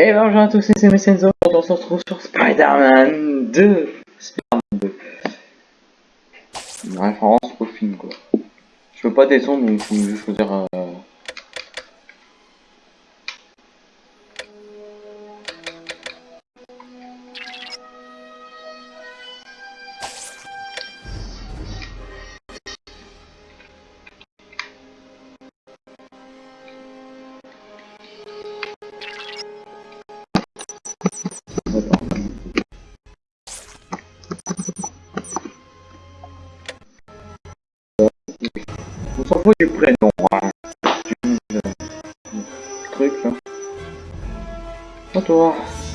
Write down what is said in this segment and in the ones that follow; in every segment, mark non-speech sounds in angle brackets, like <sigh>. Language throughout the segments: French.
Et bonjour à tous, c'est Messenzo, on se retrouve sur Spider-Man 2 Spider-Man 2 Une référence au film quoi. Je veux pas des sons donc je vais choisir... Euh...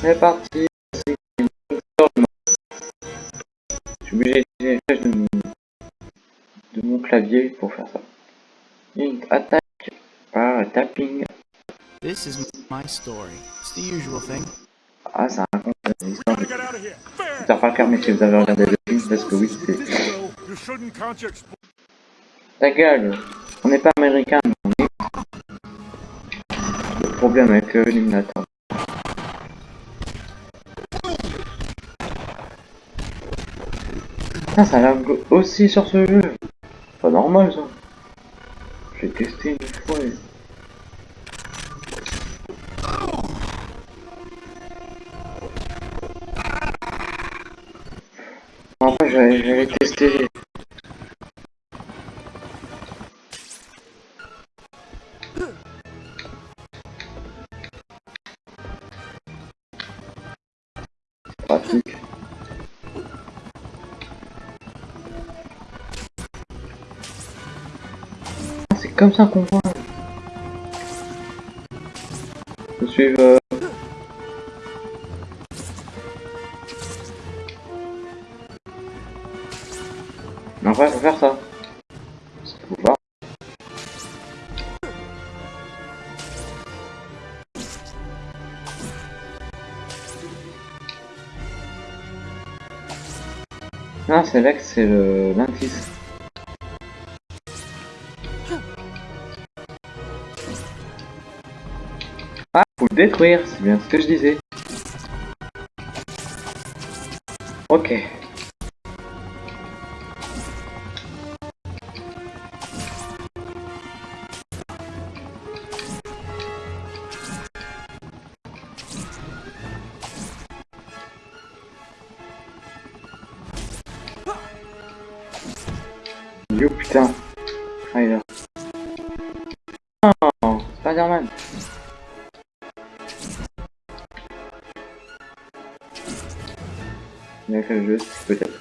toi, c'est parti. Je suis obligé d'utiliser de, de mon clavier pour faire ça. Une attaque par tapping. This is my story. It's the usual thing. Ah, ça raconte une histoire de Peter Parker, mais si vous avez regardé le film, parce que oui, c'est... Ta gueule On n'est pas américain, mais on est... Le problème avec euh, Ah, ça lag aussi sur ce jeu. Pas normal, ça. J'ai testé une fois. Et... Après, j'avais testé comme ça qu'on voit. Euh... En vrai, faut faire ça. Faut voir. C'est là que c'est le 26. Détruire, c'est bien ce que je disais. Ok. Yo putain. Jeu peut-être.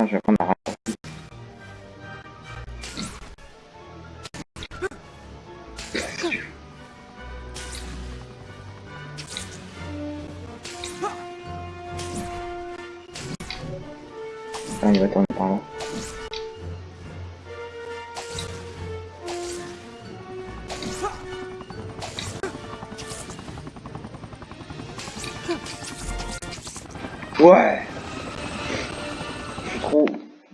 Je vais prendre la raccourci. Ah, il va tourner par. Ouais Je suis trop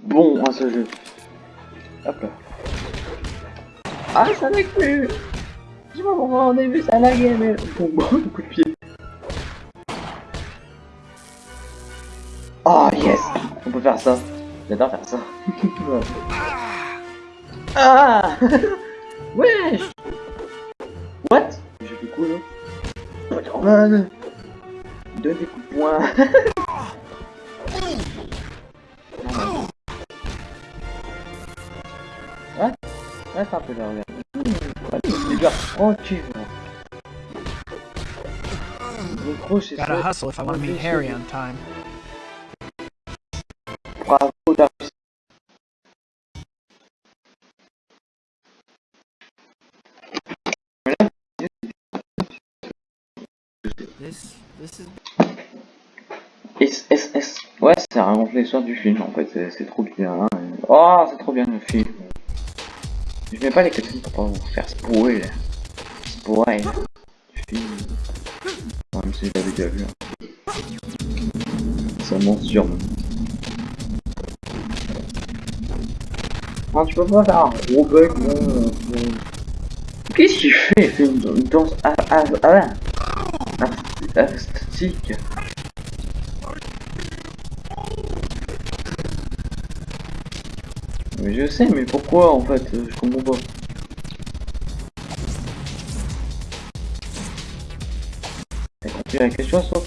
bon à ce jeu. Hop là. Ah, ça lag plus Je sais pas pourquoi au début ça laguait, mais... <laughs> Bon, coup de pied. Oh yes On peut faire ça. J'adore faire ça. <laughs> ah <laughs> Wesh What? J'ai fait quoi là? Spider-Man Donne des coups de poing Reste un peu là, regarde. Mmh. Le c'est ça. Gotta hustle if I want to meet Harry on time. Bravo, t'as réussi. This this is S, S, S. Ouais, ça raconte l'histoire du film en fait, c'est- c'est trop bien. hein. Oh, c'est trop bien le film. Je mets pas les cutscenes pour pas vous faire spoil. Spoil. Film. Non, même si déjà vu. Hein. C'est mon sûr. même. Non, tu peux pas faire un gros bug, euh, euh. Qu'est-ce qu'il fait Il fait une, danse ah, ah, ah, ah, Mais je sais, mais pourquoi en fait euh, Je comprends pas. T'as question, ça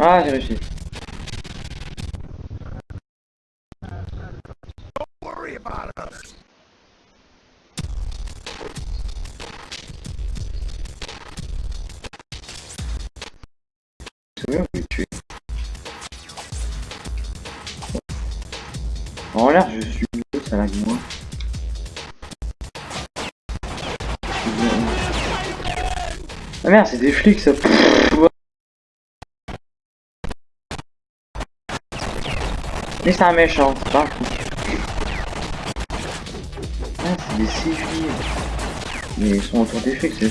Ah, j'ai réussi. En l'air, je suis mieux, ça lag moins. Ah merde, c'est des flics ça. Pff, Mais c'est un méchant, c'est pas. Ah, c'est des civils. Mais ils sont autour des flics, c'est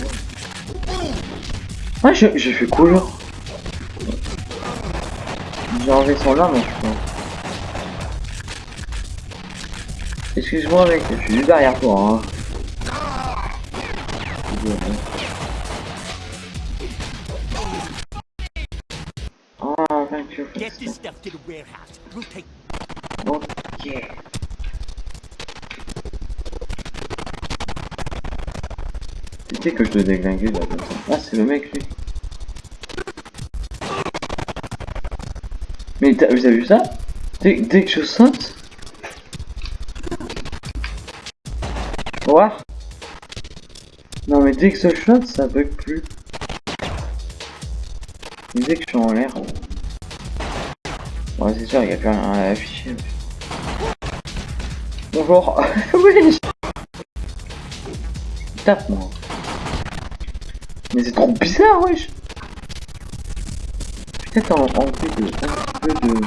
bon. J'ai j'ai fait quoi là J'ai enlevé son arme, je crois. Excuse-moi mec, je suis juste derrière toi. Hein. Ah, thank you for Ok. Tu que je te déglinguer là comme. Ah, c'est le mec lui. Mais t'as- vu ça? Dès, que je saute. Voir Non mais dès que je saute, ça bug plus. Dès que je suis en l'air. Ouais, c'est sûr, il n'y a plus rien à afficher. Bonjour. <laughs> oui. Tape moi. Mais c'est trop bizarre, wesh. Peut-être en enlever de, un peu de.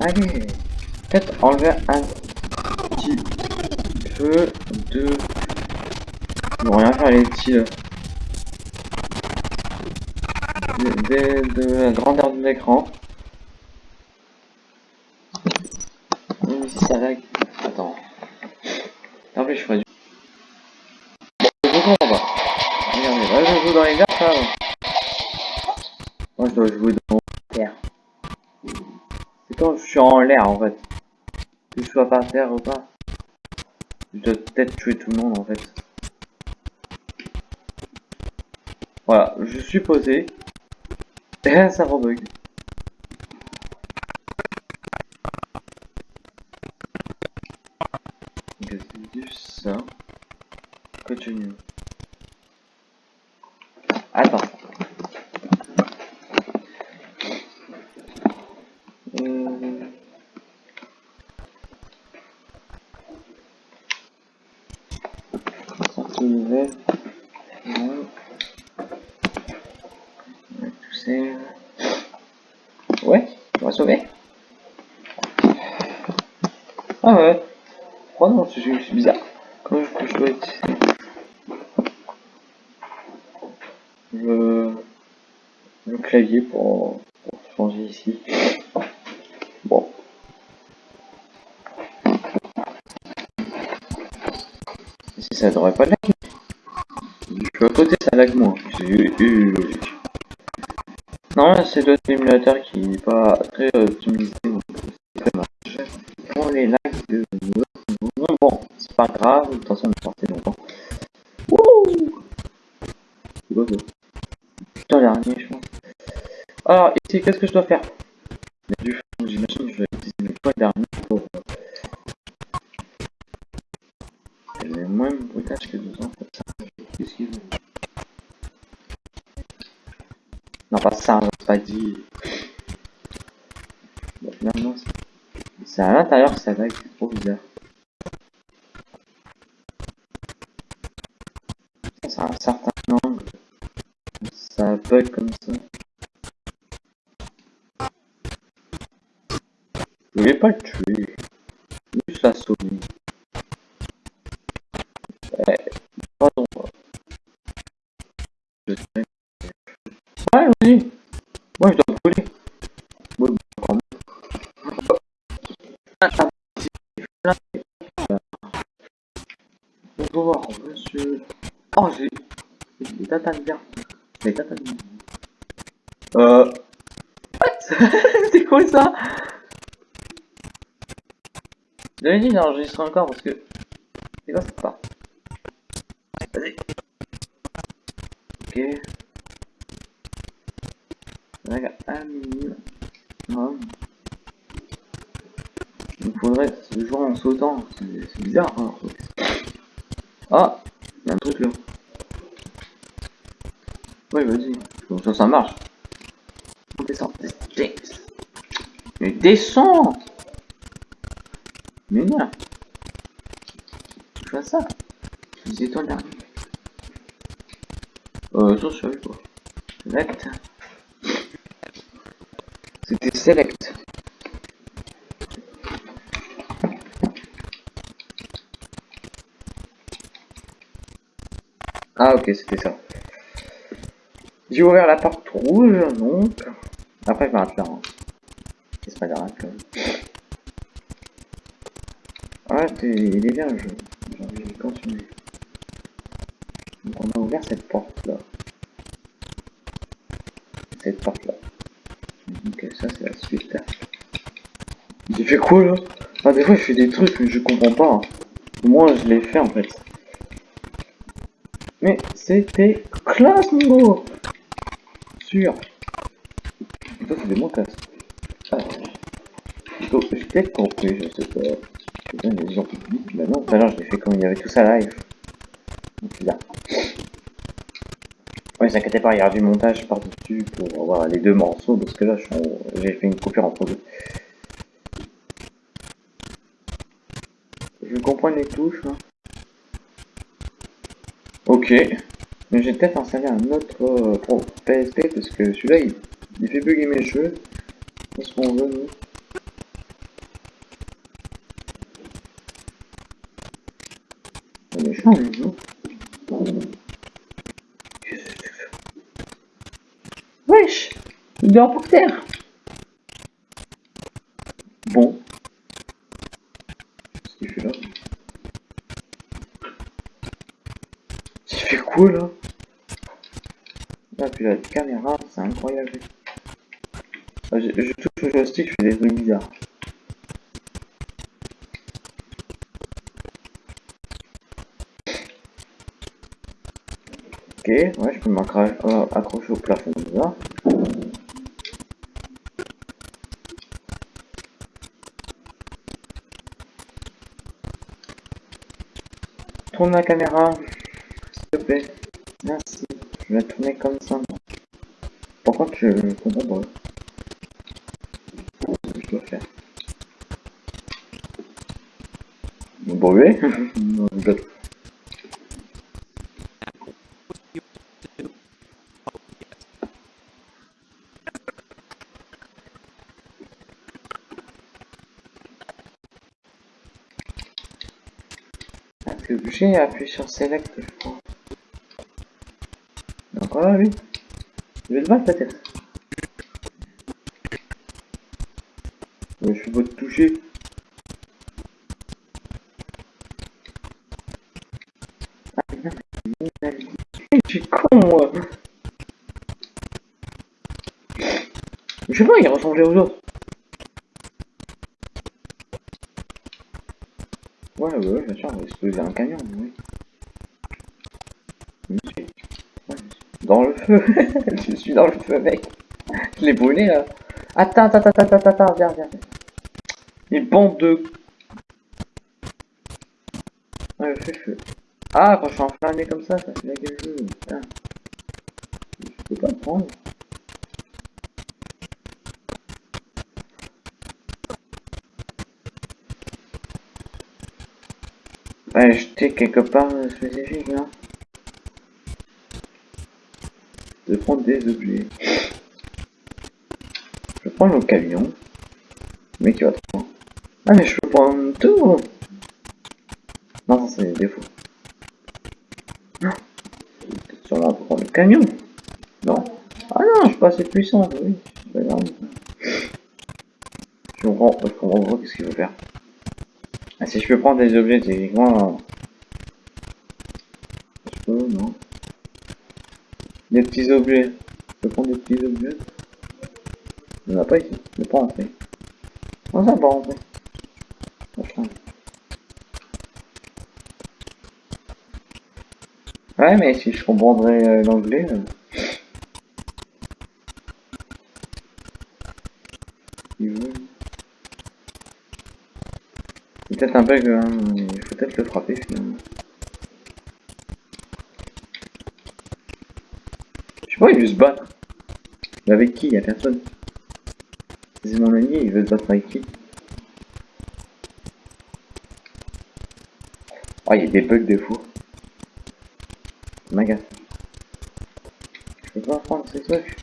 Allez. Peut-être enlever un petit peu de. Ils vont rien faire les petits de, de la grandeur de l'écran. Même si ça lag. Attends. En plus, je ferais du. Je comprends pas. Regardez, là je joue dans les verts. Moi je dois jouer dans l'air. C'est quand je suis en l'air en fait. Que je sois par terre ou pas. Je dois peut-être tuer tout le monde en fait. Voilà, je suis posé. Et ça rebug. 去年 changer ici. Bon. Ici ça devrait pas lag. Je suis à côté, ça lag moins. C'est logique. Non, c'est d'autres émulateurs qui n'est pas très optimisé. donc c'est très. Pour les lags de bon, c'est pas grave, de toute façon on est sorti longtemps. Wouh C'est quoi ça Putain, dernier, je pense. Alors, ici, qu'est-ce que je dois faire a du fond, j'imagine que je vais utiliser le point dernier pour... Elle est moins brutage que deux ans, comme ça. Qu'est-ce qu'il veut Non, pas ça. Vas-y. Bon, finalement, c'est- c'est à l'intérieur, ça lag, c'est trop bizarre. C'est un certain angle. Ça bug comme ça. Pas le tuer. Juste. Eh, pardon. Ouais. Moi, je dois brûler. Ouais, quand. Bonjour, monsieur. Oh, j'ai des tatanes bien. Des tatanes bien. Euh. What? <laughs> C'est quoi ça? J'avais dit d'enregistrer encore parce que. C'est quoi cette part? Vas-y. Ok. Regarde, un. Il faudrait jouer en sautant. C'est bizarre. Hein. Ah Il y a un truc là. Ouais, vas-y. Ça, ça marche. On descend. Mais descends Mais non Tu fais ça C'est toi dernier. Euh, ça, je savais. Select. C'était select. Ah ok, c'était ça. J'ai ouvert la porte rouge, donc... Après, je vais arrêter là. hein. C'est pas grave, quand même. C'est- il est jeu. J'ai envie de continuer. Donc on a ouvert cette porte-là. Cette porte-là. Ok, ça c'est la suite. J'ai fait quoi là? Ah, des fois je fais des trucs mais je comprends pas. hein. Moi je l'ai fait en fait. Mais c'était classe Nigo Sûr. Ça c'est des montages. Ah. Donc, J'ai peut-être je sais pas. Publics, bah non, tout à l'heure je l'ai fait comme il y avait tout ça live. Donc là. Pas, il y aura du montage par-dessus pour avoir les deux morceaux, parce que là j'ai fait une coupure entre deux. Je comprends les touches. hein. Ok. Mais j'ai peut-être installé un autre euh, PSP parce que celui-là il, fait bugger mes jeux. Qu'est-ce qu'on veut nous? Méchant non Wesh Il dort pour terre Bon. Qu'est-ce qu'il fait là Il fait quoi là Là, puis la caméra, c'est incroyable. Ah, je, je touche au joystick, je fais des trucs bizarres. Ok, ouais, je peux m'accrocher au plafond là. Tourne la caméra, s'il te plaît. Merci. Je vais tourner comme ça. Contre, je comprends pas. Je dois faire? Brûler <laughs> Non, que j'ai appuyé sur Select, je crois. Donc voilà, lui. Je vais le battre peut-être. Je suis de toucher. Ah, con, moi. Je sais pas, il ressemblait aux autres. Ouais, ouais, bien sûr, on va exploser un camion, oui. Je Dans le feu. <laughs> je suis dans le feu, mec. Je l'ai brûlé, là. Attends, attends, attends, attends, attends, viens, viens. Les bandes de... Ouais, le feu, feu. Ah, quand je suis enflammé comme ça, ça fait la gueule. Je peux pas le prendre. Ouais, quelque part de spécifique, là. De prendre des objets. Je prends le camion. Mais qui va trop. Ah, mais je peux prendre tout Non, ça c'est des défauts. Non. Sûrement pour prendre le camion. Non. Ah non, je suis pas assez puissant, oui. Je comprends, je qu'est-ce qu'il veut faire. Ah, si je peux prendre des objets, techniquement... Je peux, non. Des petits objets. Je peux prendre des petits objets. Il n'y en a pas ici. Je ne peux pas rentrer. Ça va pas rentrer. Ouais, mais si je comprendrais euh, l'anglais... euh, il veut- Peut-être un bug, hein. il faut peut-être le frapper finalement. Je sais pas, il veut se battre. Mais avec qui? Il y a personne. C'est mon ami, il veut se battre avec qui? Oh, il y a des bugs de fou. M'agace. Je peux pas prendre ces trucs.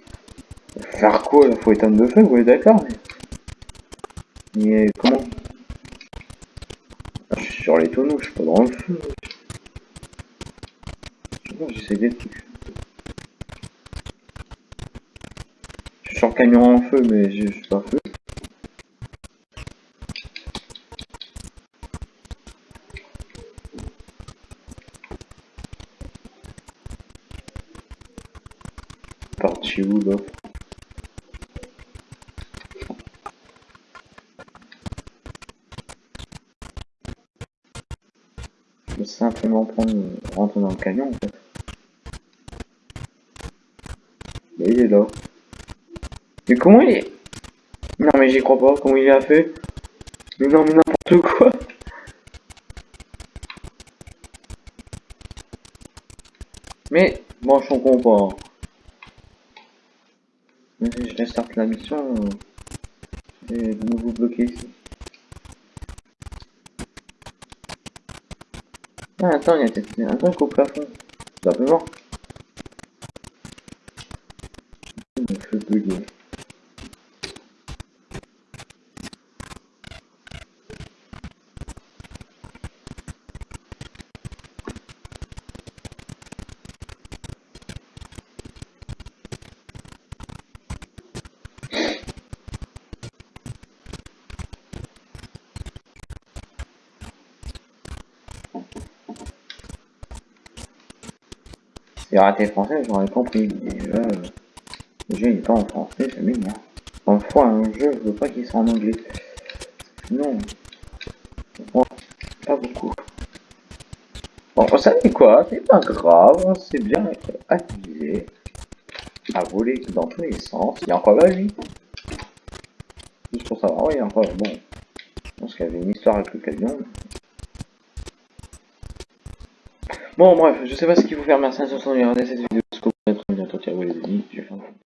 Faire quoi? Là Faut éteindre le feu, vous êtes d'accord mais... mais comment Ah, Je suis sur les tonneaux, je suis pas dans le feu. J'essaie des trucs. Je suis sur camion en feu, mais je suis pas feu. Parti où là simplement prendre, rentrer dans le camion en fait. Il est là. Mais comment il est? Non mais j'y crois pas, comment il a fait? Non mais n'importe quoi Mais bon je comprends pas. Si je restarte la mission, euh, j'ai de nouveau bloqué ici. Ah attends, il y a un truc au plafond. Il me fait bugger. Si raté français, j'aurais compris. Mais là, euh, le jeu n'est pas en français, ça m'énerve. Parfois, un jeu, je veux pas qu'il soit en anglais. Non. Pas beaucoup. Bon, vous savez quoi? C'est pas grave, on sait bien être accusé à voler dans tous les sens. Il y a encore la vie. Juste pour savoir, oui, encore, bon. Je pense qu'il y avait une histoire avec le camion. Bon, bref, je sais pas ce qu'il faut faire. Merci à tous de regarder cette vidéo. Jusqu'au bientôt. Ciao, les amis. Je vais faire